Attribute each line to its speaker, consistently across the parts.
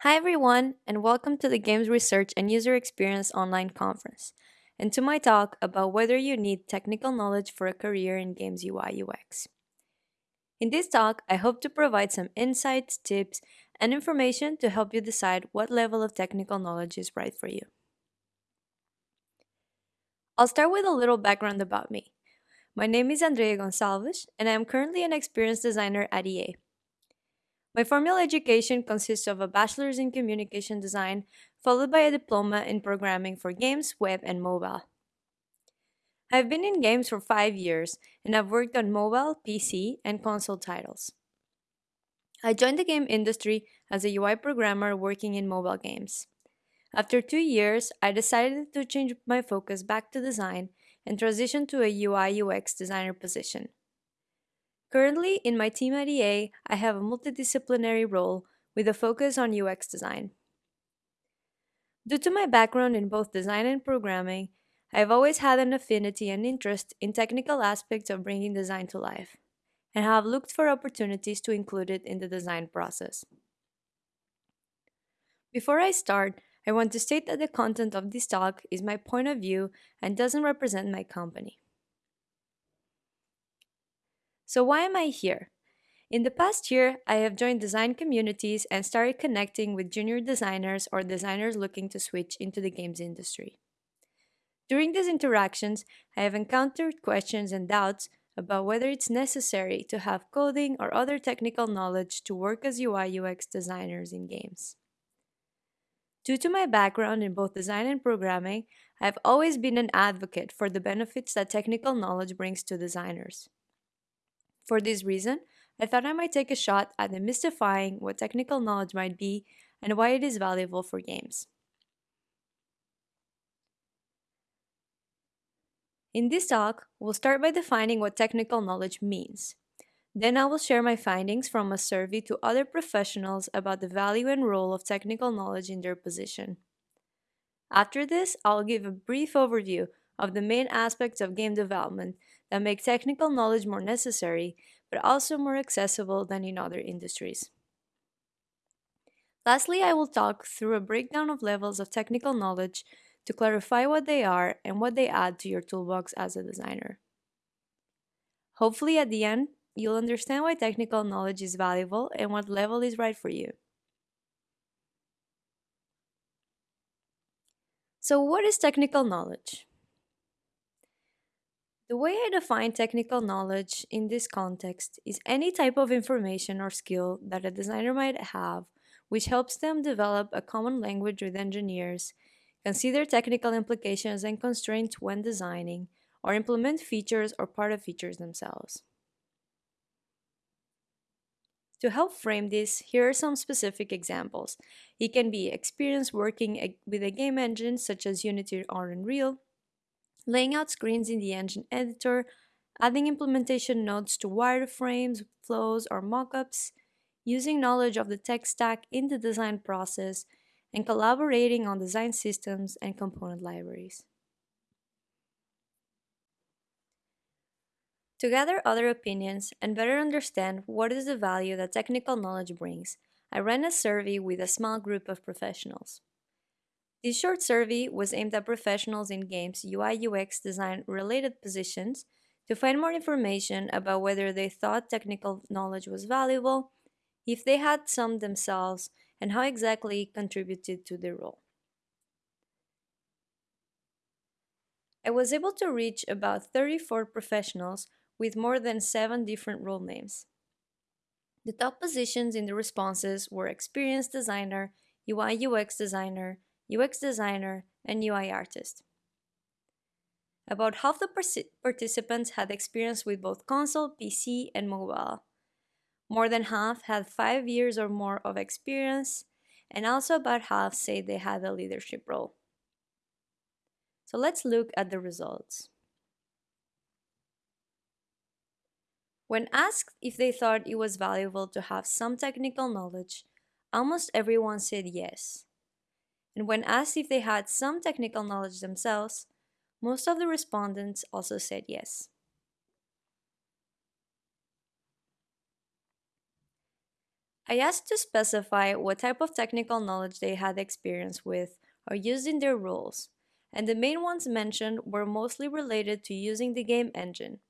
Speaker 1: Hi, everyone, and welcome to the Games Research and User Experience Online Conference, and to my talk about whether you need technical knowledge for a career in Games UI UX. In this talk, I hope to provide some insights, tips, and information to help you decide what level of technical knowledge is right for you. I'll start with a little background about me. My name is Andrea Gonçalves, and I am currently an experienced designer at EA. My formal education consists of a bachelor's in communication design, followed by a diploma in programming for games, web, and mobile. I've been in games for five years, and I've worked on mobile, PC, and console titles. I joined the game industry as a UI programmer working in mobile games. After two years, I decided to change my focus back to design and transition to a UI UX designer position. Currently, in my team at EA, I have a multidisciplinary role with a focus on UX design. Due to my background in both design and programming, I've always had an affinity and interest in technical aspects of bringing design to life, and have looked for opportunities to include it in the design process. Before I start, I want to state that the content of this talk is my point of view and doesn't represent my company. So, why am I here? In the past year, I have joined design communities and started connecting with junior designers or designers looking to switch into the games industry. During these interactions, I have encountered questions and doubts about whether it's necessary to have coding or other technical knowledge to work as UI UX designers in games. Due to my background in both design and programming, I've always been an advocate for the benefits that technical knowledge brings to designers. For this reason, I thought I might take a shot at demystifying what technical knowledge might be and why it is valuable for games. In this talk, we'll start by defining what technical knowledge means. Then I will share my findings from a survey to other professionals about the value and role of technical knowledge in their position. After this, I'll give a brief overview of the main aspects of game development that make technical knowledge more necessary, but also more accessible than in other industries. Lastly, I will talk through a breakdown of levels of technical knowledge to clarify what they are and what they add to your toolbox as a designer. Hopefully, at the end, you'll understand why technical knowledge is valuable and what level is right for you. So, what is technical knowledge? The way I define technical knowledge in this context is any type of information or skill that a designer might have which helps them develop a common language with engineers, consider technical implications and constraints when designing, or implement features or part of features themselves. To help frame this, here are some specific examples. It can be experience working with a game engine such as Unity or Unreal, laying out screens in the engine editor, adding implementation nodes to wireframes, flows, or mockups, using knowledge of the tech stack in the design process, and collaborating on design systems and component libraries. To gather other opinions and better understand what is the value that technical knowledge brings, I ran a survey with a small group of professionals. This short survey was aimed at professionals in games UI UX design related positions to find more information about whether they thought technical knowledge was valuable, if they had some themselves, and how exactly it contributed to their role. I was able to reach about 34 professionals with more than seven different role names. The top positions in the responses were experienced designer, UI UX designer, UX designer, and UI artist. About half the participants had experience with both console, PC, and mobile. More than half had five years or more of experience, and also about half say they had a leadership role. So let's look at the results. When asked if they thought it was valuable to have some technical knowledge, almost everyone said yes and when asked if they had some technical knowledge themselves, most of the respondents also said yes. I asked to specify what type of technical knowledge they had experience with or used in their roles, and the main ones mentioned were mostly related to using the game engine,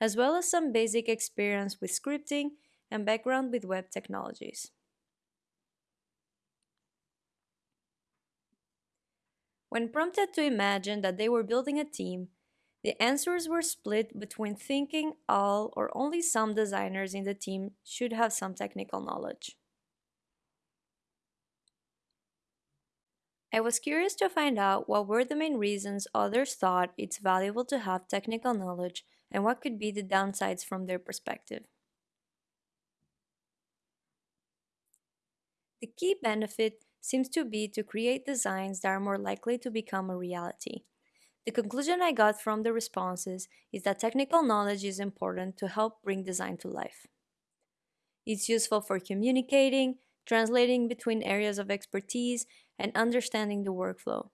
Speaker 1: as well as some basic experience with scripting and background with web technologies. When prompted to imagine that they were building a team, the answers were split between thinking all or only some designers in the team should have some technical knowledge. I was curious to find out what were the main reasons others thought it's valuable to have technical knowledge and what could be the downsides from their perspective. The key benefit seems to be to create designs that are more likely to become a reality the conclusion I got from the responses is that technical knowledge is important to help bring design to life. It's useful for communicating, translating between areas of expertise, and understanding the workflow.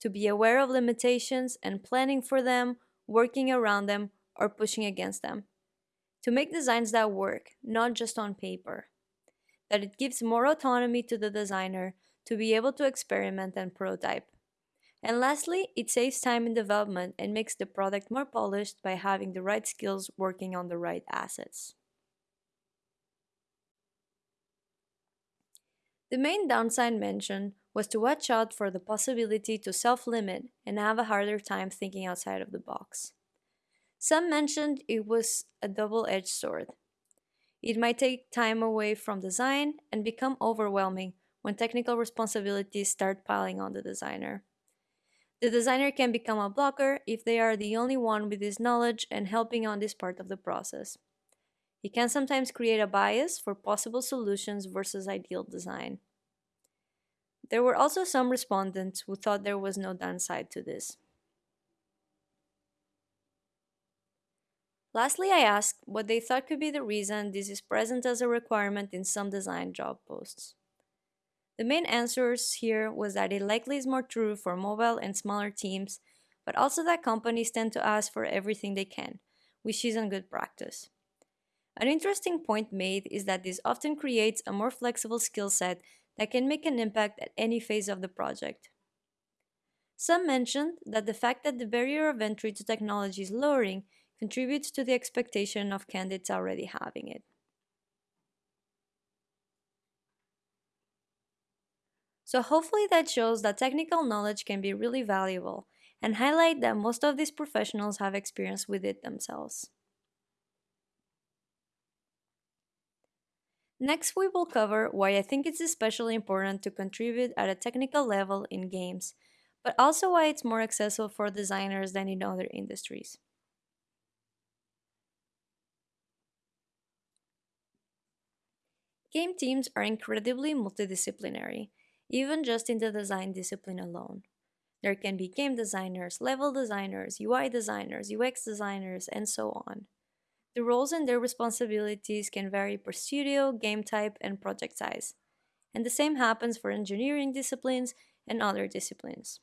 Speaker 1: To be aware of limitations and planning for them, working around them, or pushing against them. To make designs that work, not just on paper. That it gives more autonomy to the designer to be able to experiment and prototype and lastly, it saves time in development and makes the product more polished by having the right skills working on the right assets. The main downside mentioned was to watch out for the possibility to self limit and have a harder time thinking outside of the box. Some mentioned it was a double edged sword. It might take time away from design and become overwhelming when technical responsibilities start piling on the designer. The designer can become a blocker if they are the only one with this knowledge and helping on this part of the process. It can sometimes create a bias for possible solutions versus ideal design. There were also some respondents who thought there was no downside to this. Lastly, I asked what they thought could be the reason this is present as a requirement in some design job posts. The main answers here was that it likely is more true for mobile and smaller teams, but also that companies tend to ask for everything they can, which isn't good practice. An interesting point made is that this often creates a more flexible skill set that can make an impact at any phase of the project. Some mentioned that the fact that the barrier of entry to technology is lowering contributes to the expectation of candidates already having it. So hopefully that shows that technical knowledge can be really valuable and highlight that most of these professionals have experience with it themselves. Next, we will cover why I think it's especially important to contribute at a technical level in games, but also why it's more accessible for designers than in other industries. Game teams are incredibly multidisciplinary, even just in the design discipline alone. There can be game designers, level designers, UI designers, UX designers, and so on. The roles and their responsibilities can vary per studio, game type, and project size. And the same happens for engineering disciplines and other disciplines.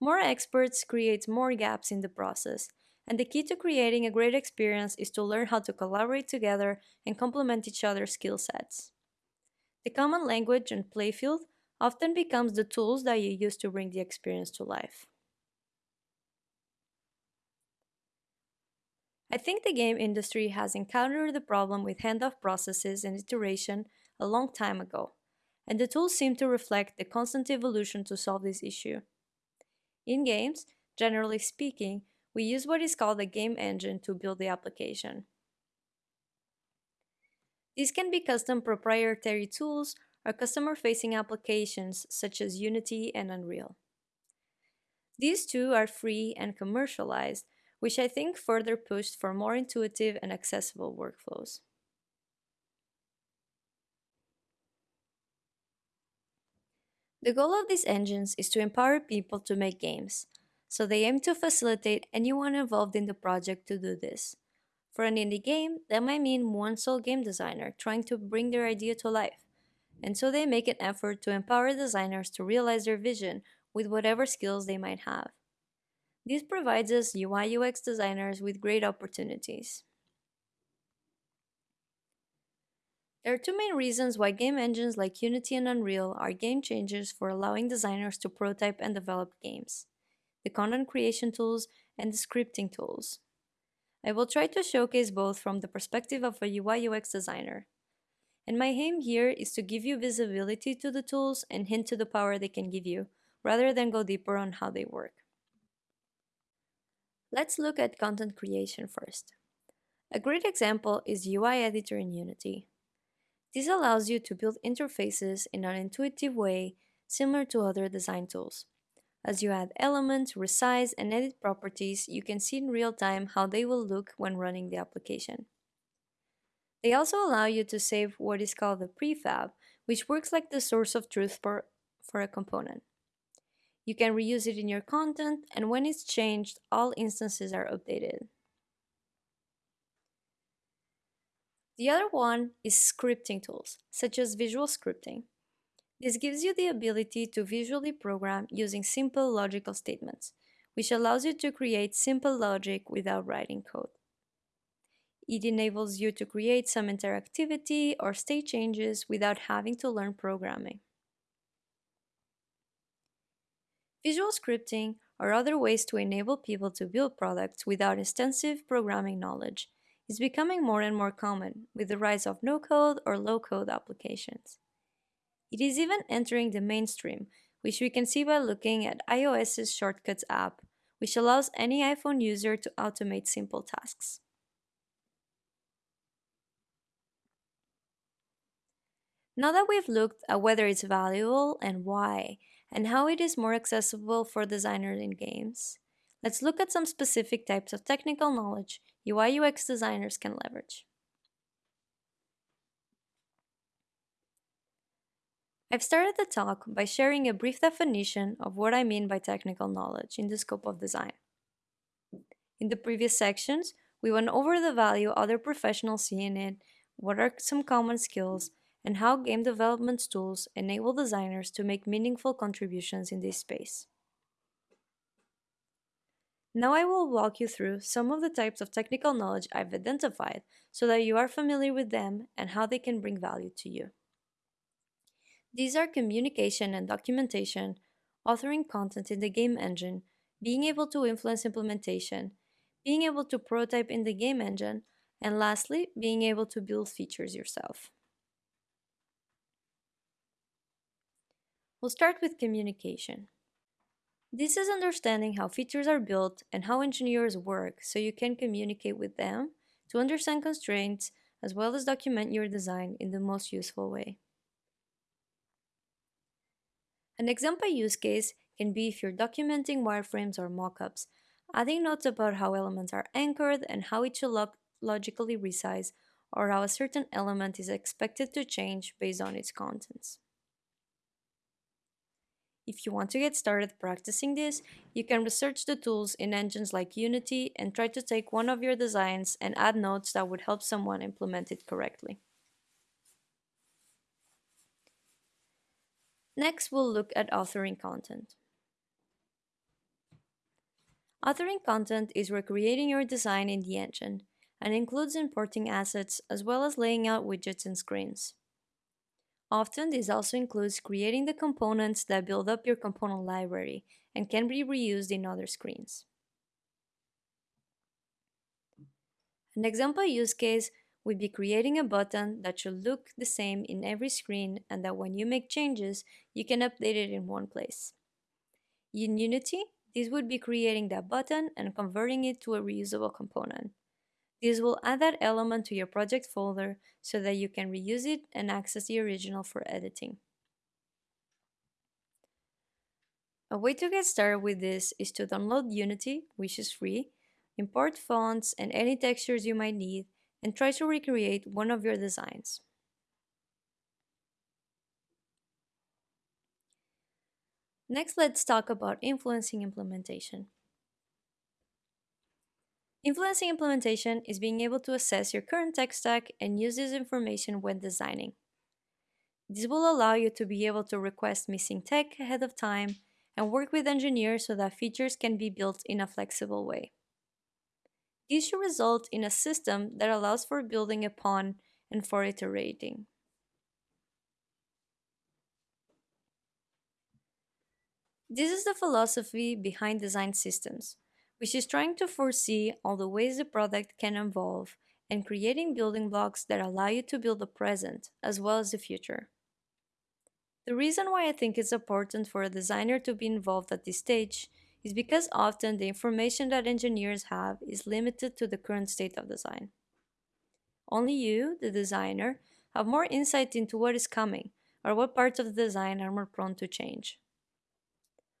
Speaker 1: More experts creates more gaps in the process, and the key to creating a great experience is to learn how to collaborate together and complement each other's skill sets. The common language and playfield often becomes the tools that you use to bring the experience to life. I think the game industry has encountered the problem with handoff processes and iteration a long time ago, and the tools seem to reflect the constant evolution to solve this issue. In games, generally speaking, we use what is called a game engine to build the application. These can be custom proprietary tools or customer facing applications such as Unity and Unreal. These two are free and commercialized, which I think further pushed for more intuitive and accessible workflows. The goal of these engines is to empower people to make games, so they aim to facilitate anyone involved in the project to do this. For an indie game, that might mean one sole game designer trying to bring their idea to life. And so they make an effort to empower designers to realize their vision with whatever skills they might have. This provides us UI UX designers with great opportunities. There are two main reasons why game engines like Unity and Unreal are game changers for allowing designers to prototype and develop games the content creation tools and the scripting tools. I will try to showcase both from the perspective of a UI UX designer. And my aim here is to give you visibility to the tools and hint to the power they can give you, rather than go deeper on how they work. Let's look at content creation first. A great example is UI Editor in Unity. This allows you to build interfaces in an intuitive way similar to other design tools. As you add elements, resize, and edit properties, you can see in real time how they will look when running the application. They also allow you to save what is called the prefab, which works like the source of truth for, for a component. You can reuse it in your content, and when it's changed, all instances are updated. The other one is scripting tools, such as visual scripting. This gives you the ability to visually program using simple logical statements, which allows you to create simple logic without writing code. It enables you to create some interactivity or state changes without having to learn programming. Visual scripting or other ways to enable people to build products without extensive programming knowledge is becoming more and more common with the rise of no-code or low-code applications. It is even entering the mainstream, which we can see by looking at iOS's Shortcuts app, which allows any iPhone user to automate simple tasks. Now that we've looked at whether it's valuable and why, and how it is more accessible for designers in games, let's look at some specific types of technical knowledge UI UX designers can leverage. I've started the talk by sharing a brief definition of what I mean by technical knowledge in the scope of design. In the previous sections, we went over the value other professionals see in it, what are some common skills, and how game development tools enable designers to make meaningful contributions in this space. Now I will walk you through some of the types of technical knowledge I've identified so that you are familiar with them and how they can bring value to you. These are communication and documentation, authoring content in the game engine, being able to influence implementation, being able to prototype in the game engine, and lastly, being able to build features yourself. We'll start with communication. This is understanding how features are built and how engineers work so you can communicate with them to understand constraints as well as document your design in the most useful way. An example use case can be if you're documenting wireframes or mockups, adding notes about how elements are anchored and how it should log logically resize, or how a certain element is expected to change based on its contents. If you want to get started practicing this, you can research the tools in engines like Unity and try to take one of your designs and add notes that would help someone implement it correctly. Next, we'll look at authoring content. Authoring content is recreating your design in the engine and includes importing assets as well as laying out widgets and screens. Often, this also includes creating the components that build up your component library and can be reused in other screens. An example use case would be creating a button that should look the same in every screen and that when you make changes, you can update it in one place. In Unity, this would be creating that button and converting it to a reusable component. This will add that element to your project folder so that you can reuse it and access the original for editing. A way to get started with this is to download Unity, which is free, import fonts and any textures you might need, and try to recreate one of your designs. Next, let's talk about influencing implementation. Influencing implementation is being able to assess your current tech stack and use this information when designing. This will allow you to be able to request missing tech ahead of time and work with engineers so that features can be built in a flexible way. This should result in a system that allows for building upon and for iterating. This is the philosophy behind design systems, which is trying to foresee all the ways the product can evolve and creating building blocks that allow you to build the present as well as the future. The reason why I think it's important for a designer to be involved at this stage is because often the information that engineers have is limited to the current state of design. Only you, the designer, have more insight into what is coming or what parts of the design are more prone to change.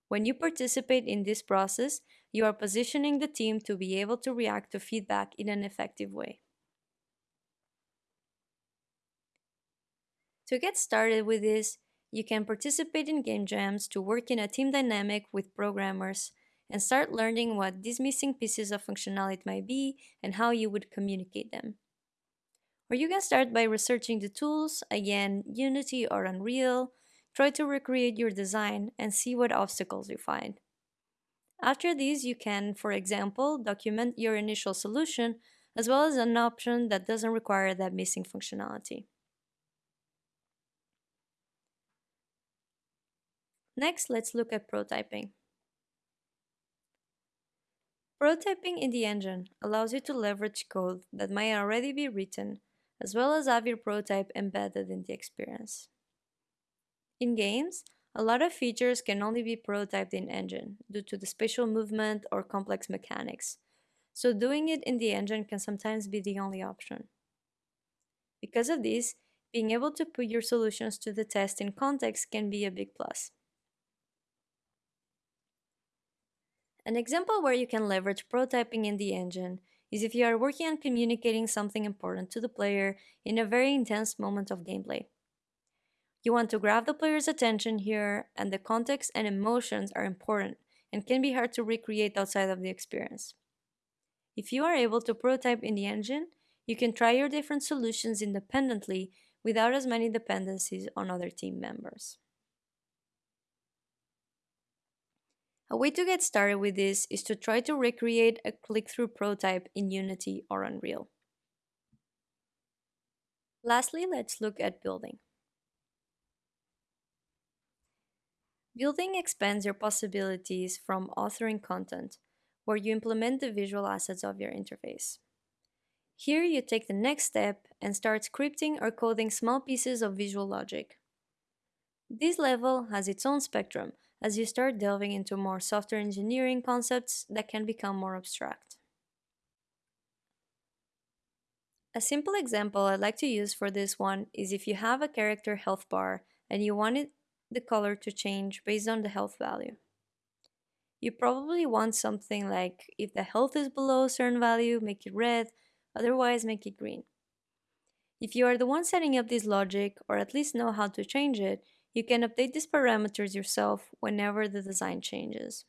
Speaker 1: When you participate in this process, you are positioning the team to be able to react to feedback in an effective way. To get started with this, you can participate in game jams to work in a team dynamic with programmers and start learning what these missing pieces of functionality might be and how you would communicate them. Or you can start by researching the tools, again, Unity or Unreal, try to recreate your design and see what obstacles you find. After these, you can, for example, document your initial solution as well as an option that doesn't require that missing functionality. Next, let's look at prototyping. Prototyping in the engine allows you to leverage code that might already be written, as well as have your prototype embedded in the experience. In games, a lot of features can only be prototyped in engine due to the spatial movement or complex mechanics, so doing it in the engine can sometimes be the only option. Because of this, being able to put your solutions to the test in context can be a big plus. An example where you can leverage prototyping in the engine is if you are working on communicating something important to the player in a very intense moment of gameplay. You want to grab the player's attention here, and the context and emotions are important and can be hard to recreate outside of the experience. If you are able to prototype in the engine, you can try your different solutions independently without as many dependencies on other team members. A way to get started with this is to try to recreate a click-through prototype in Unity or Unreal. Lastly, let's look at building. Building expands your possibilities from authoring content, where you implement the visual assets of your interface. Here you take the next step and start scripting or coding small pieces of visual logic. This level has its own spectrum as you start delving into more software engineering concepts that can become more abstract. A simple example I'd like to use for this one is if you have a character health bar and you wanted the color to change based on the health value. You probably want something like if the health is below a certain value, make it red, otherwise make it green. If you are the one setting up this logic, or at least know how to change it, you can update these parameters yourself whenever the design changes.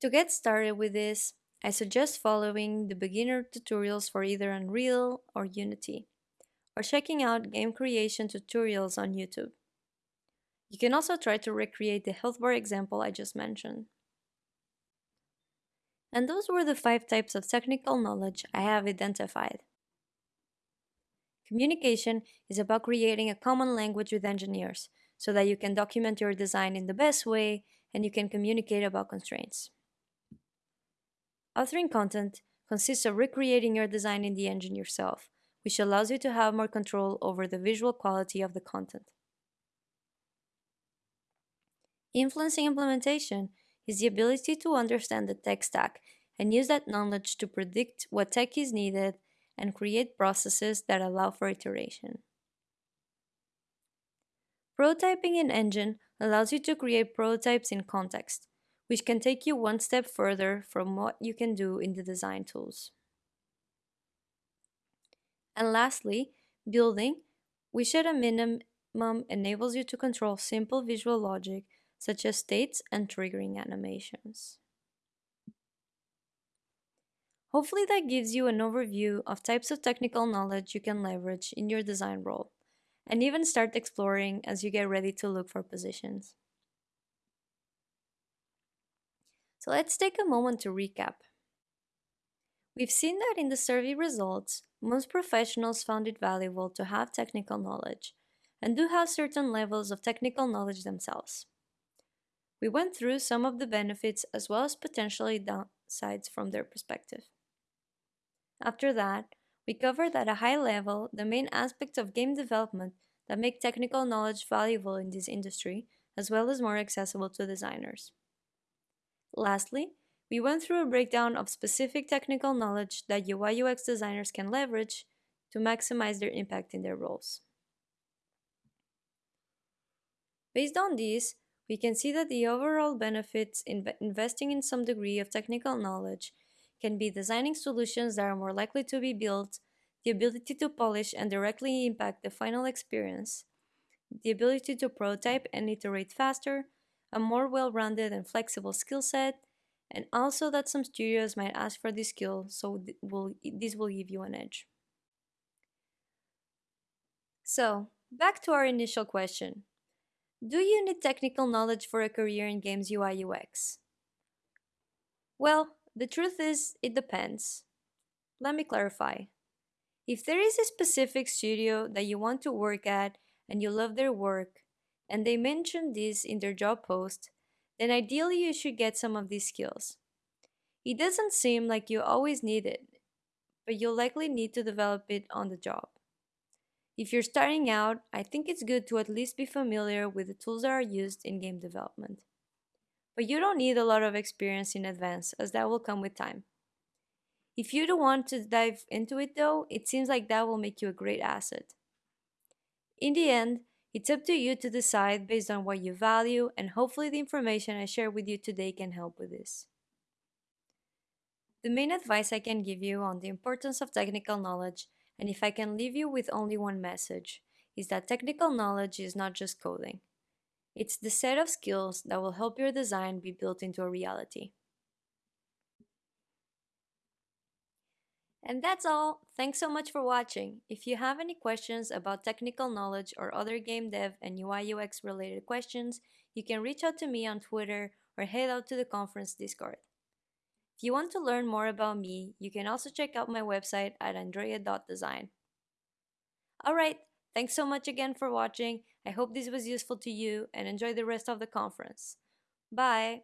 Speaker 1: To get started with this, I suggest following the beginner tutorials for either Unreal or Unity, or checking out game creation tutorials on YouTube. You can also try to recreate the health bar example I just mentioned. And those were the five types of technical knowledge I have identified. Communication is about creating a common language with engineers so that you can document your design in the best way and you can communicate about constraints. Authoring content consists of recreating your design in the engine yourself, which allows you to have more control over the visual quality of the content. Influencing implementation is the ability to understand the tech stack and use that knowledge to predict what tech is needed and create processes that allow for iteration. Prototyping in Engine allows you to create prototypes in context, which can take you one step further from what you can do in the design tools. And lastly, building, which at a minimum enables you to control simple visual logic such as states and triggering animations. Hopefully that gives you an overview of types of technical knowledge you can leverage in your design role, and even start exploring as you get ready to look for positions. So let's take a moment to recap. We've seen that in the survey results, most professionals found it valuable to have technical knowledge, and do have certain levels of technical knowledge themselves. We went through some of the benefits as well as potentially downsides from their perspective. After that, we covered at a high level the main aspects of game development that make technical knowledge valuable in this industry, as well as more accessible to designers. Lastly, we went through a breakdown of specific technical knowledge that UI UX designers can leverage to maximize their impact in their roles. Based on these, we can see that the overall benefits in investing in some degree of technical knowledge can be designing solutions that are more likely to be built, the ability to polish and directly impact the final experience, the ability to prototype and iterate faster, a more well rounded and flexible skill set, and also that some studios might ask for this skill, so th will, this will give you an edge. So, back to our initial question do you need technical knowledge for a career in games UI UX? Well, the truth is, it depends. Let me clarify. If there is a specific studio that you want to work at and you love their work, and they mention this in their job post, then ideally you should get some of these skills. It doesn't seem like you always need it, but you'll likely need to develop it on the job. If you're starting out, I think it's good to at least be familiar with the tools that are used in game development. But you don't need a lot of experience in advance, as that will come with time. If you don't want to dive into it though, it seems like that will make you a great asset. In the end, it's up to you to decide based on what you value, and hopefully, the information I share with you today can help with this. The main advice I can give you on the importance of technical knowledge and if I can leave you with only one message, is that technical knowledge is not just coding. It's the set of skills that will help your design be built into a reality. And that's all. Thanks so much for watching. If you have any questions about technical knowledge or other game dev and UI UX related questions, you can reach out to me on Twitter or head out to the conference Discord. If you want to learn more about me, you can also check out my website at andrea.design. Alright, thanks so much again for watching. I hope this was useful to you and enjoy the rest of the conference. Bye!